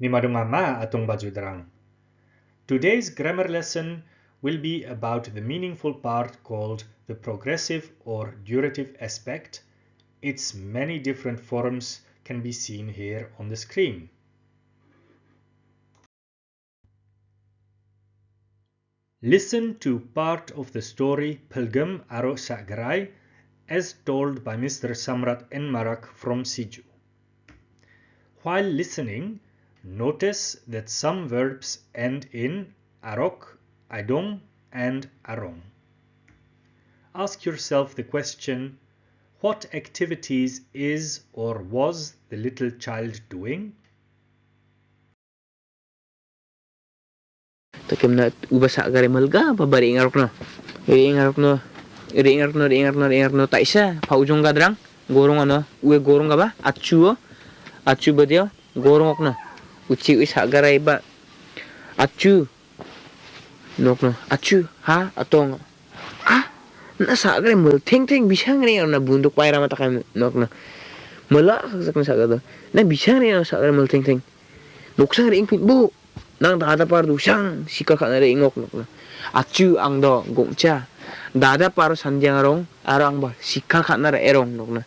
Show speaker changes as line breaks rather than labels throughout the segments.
Nimadungama atong bajudrang. Today's grammar lesson will be about the meaningful part called the progressive or durative aspect. Its many different forms can be seen here on the screen. Listen to part of the story Pilgrim Aro Shagrai as told by Mr. Samrat N. Marak from Siju. While listening, notice that some verbs end in arok, idong, and arong. Ask yourself the question, what activities is or was the little child doing?
takim na ubasa gari malga pabari ingarok no? Iri ingarok no. Iri ingarok no iri ingarok no iri ingarok no. Ta isa paujong gadrang gorong ano. Ue gorong ba acu acu ba dia gorong ok no uci ui sak garai ba acu. Nok no acu ha atong ah na sak garai mal ting ting bisa ngari na bunduk paira mata kam nok no mala sak sak gado na bisa ngari na sak garai mal ting ting. Nok sang ring pin bu. Nang dada par du sang sika kha nare ingok nok. Achu ang do gongcha dada par sanjang rong arang ba. Sika kha nare erong nok na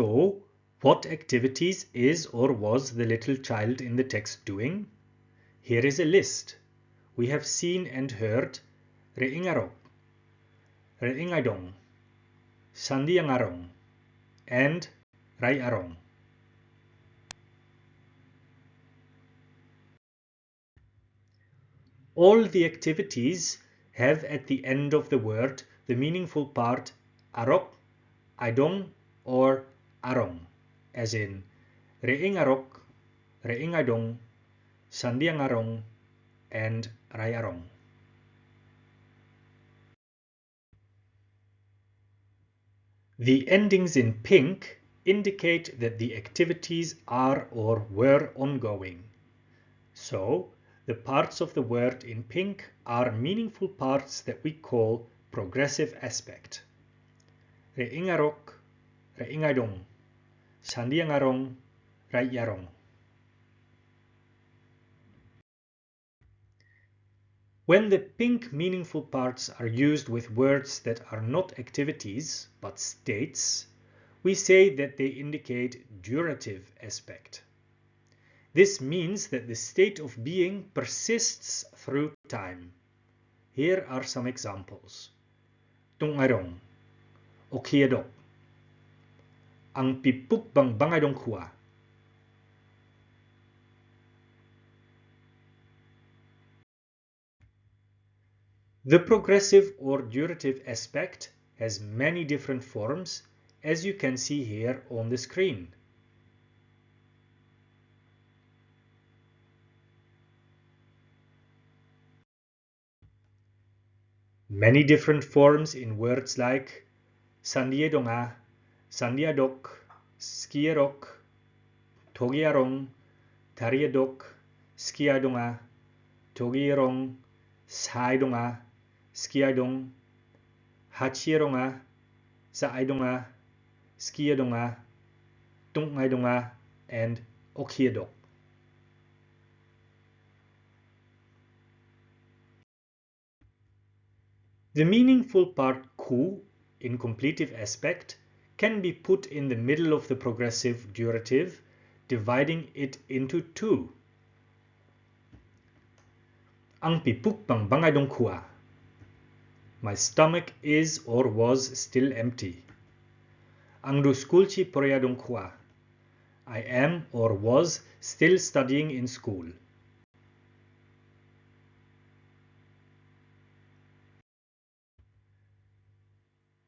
So, what activities is or was the little child in the text doing? Here is a list. We have seen and heard Re'ingarok, Re'ingaidong, Sandiangarong, and Rai Arong. All the activities have at the end of the word the meaningful part arok, idong, or arong, as in reing arok, reing idong, sandiang arong, and rai arong. The endings in pink indicate that the activities are or were ongoing. So, the parts of the word in pink are meaningful parts that we call progressive aspect. Reingarok, reingadong, sandiangarong, rayarong. When the pink meaningful parts are used with words that are not activities but states, we say that they indicate durative aspect. This means that the state of being persists through time. Here are some examples. Tungarong, okiadok, ang The progressive or durative aspect has many different forms as you can see here on the screen. Many different forms in words like sandiedonga, sandiadok, skierok, togiarong, tariadok, skiadonga, togierong, saidonga, skiadong, hachieronga, saaidonga, skiadonga, tungaidonga, and okiadok. The meaningful part ku in completive aspect can be put in the middle of the progressive durative, dividing it into two. Ang pipuk bang bangadong kua. My stomach is or was still empty. Ang duskulchi poryadong kua. I am or was still studying in school.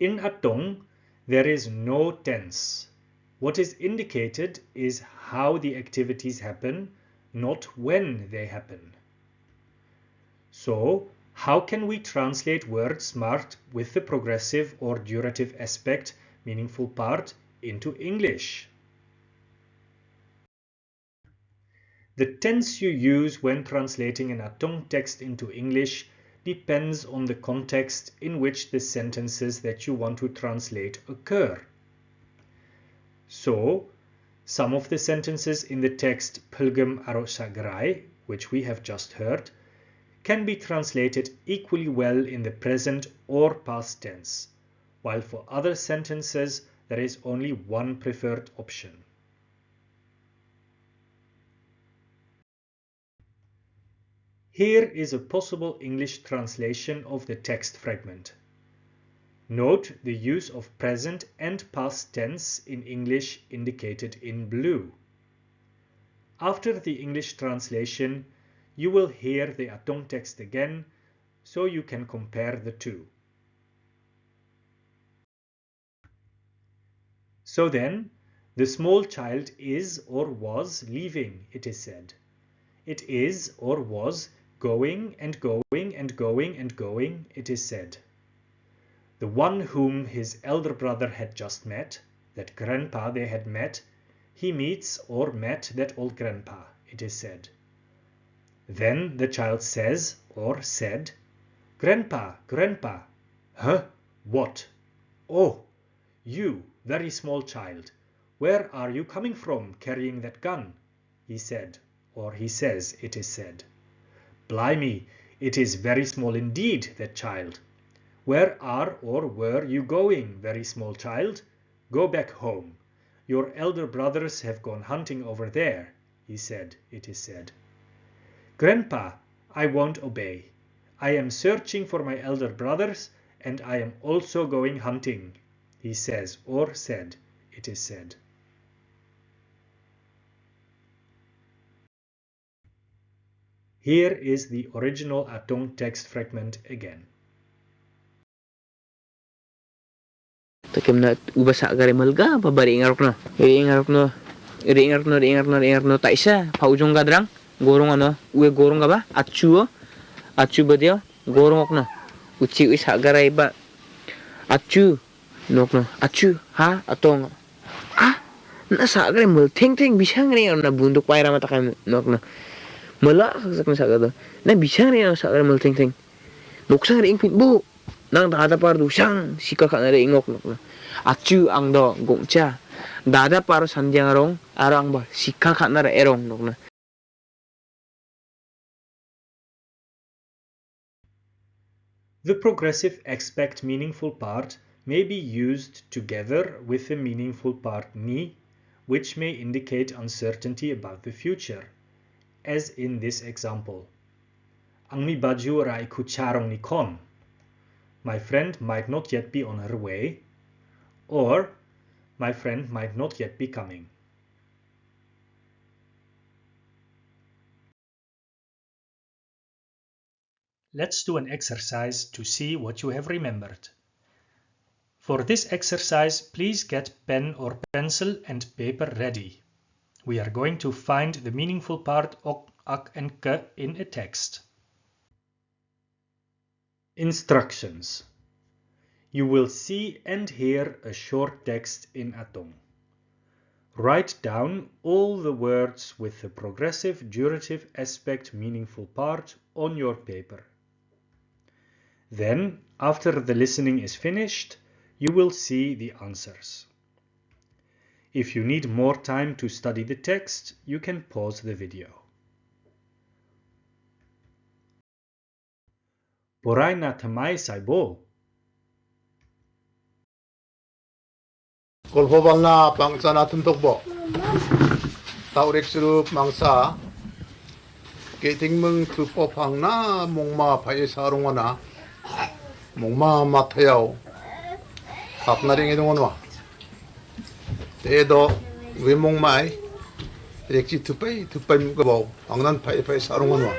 In Atong, there is no tense. What is indicated is how the activities happen, not when they happen. So, how can we translate words marked with the progressive or durative aspect, meaningful part, into English? The tense you use when translating an Atong text into English depends on the context in which the sentences that you want to translate occur. So, some of the sentences in the text Pilgrim Arosagrai, which we have just heard, can be translated equally well in the present or past tense, while for other sentences there is only one preferred option. Here is a possible English translation of the text fragment. Note the use of present and past tense in English indicated in blue. After the English translation, you will hear the Atong text again, so you can compare the two. So then, the small child is or was leaving, it is said. It is or was going and going and going and going, it is said. The one whom his elder brother had just met, that grandpa they had met, he meets or met that old grandpa, it is said. Then the child says or said, Grandpa, grandpa. Huh? What? Oh, you, very small child, where are you coming from carrying that gun? He said, or he says, it is said. Blimey, it is very small indeed, that child. Where are or were you going, very small child? Go back home. Your elder brothers have gone hunting over there, he said, it is said. Grandpa, I won't obey. I am searching for my elder brothers, and I am also going hunting, he says or said, it is said. Here is the original Atong text fragment again.
Takim na ubasa agari malga pabari ingarok no. Iri ingarok no. Iri ingarok no, iri ingarok no, iri ingarok no. Tak isa, paujong gadrang. Gorong ano, uwe gorong ka ba? Achu o. Achu ba diyo? Gorong ok no. Uci wis agaray ba? Achu. Nok no. Achu. Ha? Atong. Ah? Nasa agari mal. Ting ting. Bisang rin na bundok pa mata kay nok no. Na. Na sa agari mal ting ting. Nuksang rin pin bu. Nang dada na nok ang do. Dada par sandiang rong arang ba na erong nok no.
The progressive aspect meaningful part may be used together with the meaningful part ni, which may indicate uncertainty about the future, as in this example. Ang mi baju ra iku charong ni kon. My friend might not yet be on her way, or my friend might not yet be coming. Let's do an exercise to see what you have remembered. For this exercise, please get pen or pencil and paper ready. We are going to find the meaningful part ok, ak and ke in a text. Instructions. You will see and hear a short text in Atong. Write down all the words with the progressive durative aspect meaningful part on your paper. Then, after the listening is finished, you will see the answers. If you need more time to study the text, you can pause the video. Borai na tamai saibo.
Kolhobal na pangsa natin tukbo. Taurik sirup mangsa. Kiting mong tupopang na mongma paye sarunga na. mongma matayaw. Kapnaring idungon wa. 대도 외목마이 렉지 투파이 투파이 무거워 방난 파이 파이 사롱하나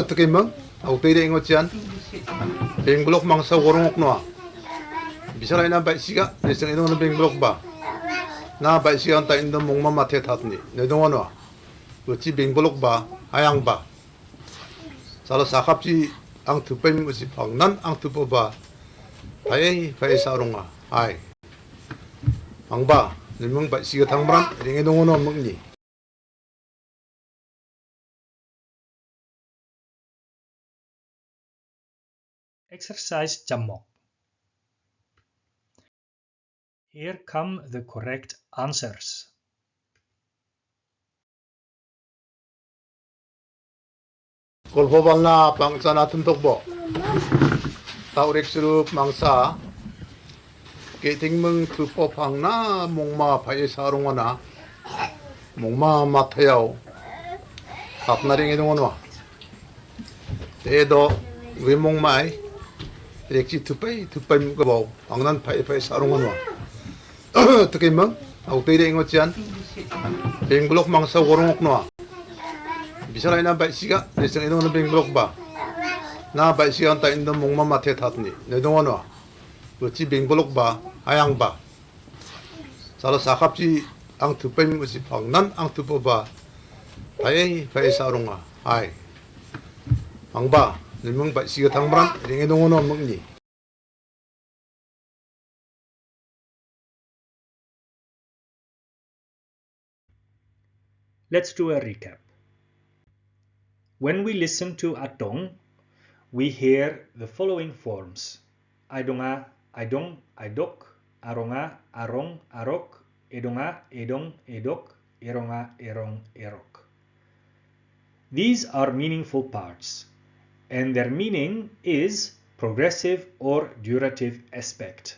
어떻게 멍 아우테이레 잉어치안 뱅글록 망사 고롱옥노아 bisaray na ba siga nisang inong nabing blok ba na ba siga ta indong mong mamate tatni nedong ano uci bing blok ba ayang ba sala sakap si ang tupay mo si pangnan ang tupo ba ay ay sarunga ay
Exercise Jamok. Here come the correct answers.
Kolpo balna bangsa na tukbo. Taurik mangsa 게댕멍 투포팡나 그 목마 바이사롱어나. 목마 마타야오. 밥나랭이 동원와 에도 외목마이. 렉지 투파이 투파이 무거워 왕난 파이파이 사롱원와 어떻게 멍 아우 때이래 인거지안 뱅블록 망사 고롱옥노와 비사라이나 바이시가 내성 이동원은 뱅블록 봐나 바이시가 한타 인던 목마 마타에 탔니 내 동원와 어찌 뱅블록 봐? Ayang ba? Sala sakap ci ang tupay mo si pangnan ang tupo ba? Pai pai sarunga ay. Ang ba? Nimang bai siga tangbran ring dong ano mong ni.
Let's do a recap. When we listen to Atong, we hear the following forms. Aidonga, Aidong, Aidok, Aronga, Arong, Arok, Edonga, Edong, Edok, Eronga, Erong, Erok. These are meaningful parts, and their meaning is progressive or durative aspect.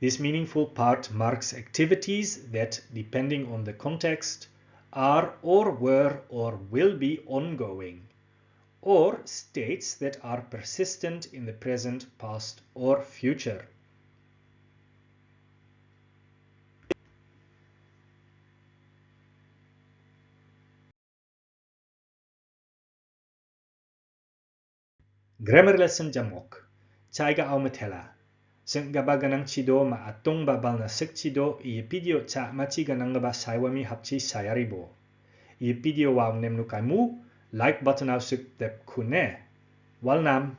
This meaningful part marks activities that, depending on the context, are or were or will be ongoing, or states that are persistent in the present, past, or future. Grammar lesson jamok. Chaiga au matela. Sing gaba ganang chido ma atong babal na sik chido i video cha machi ganang gaba saiwami hapchi sayaribo. I video wow nem nu kaimu like button au sik dep kune. Wal nam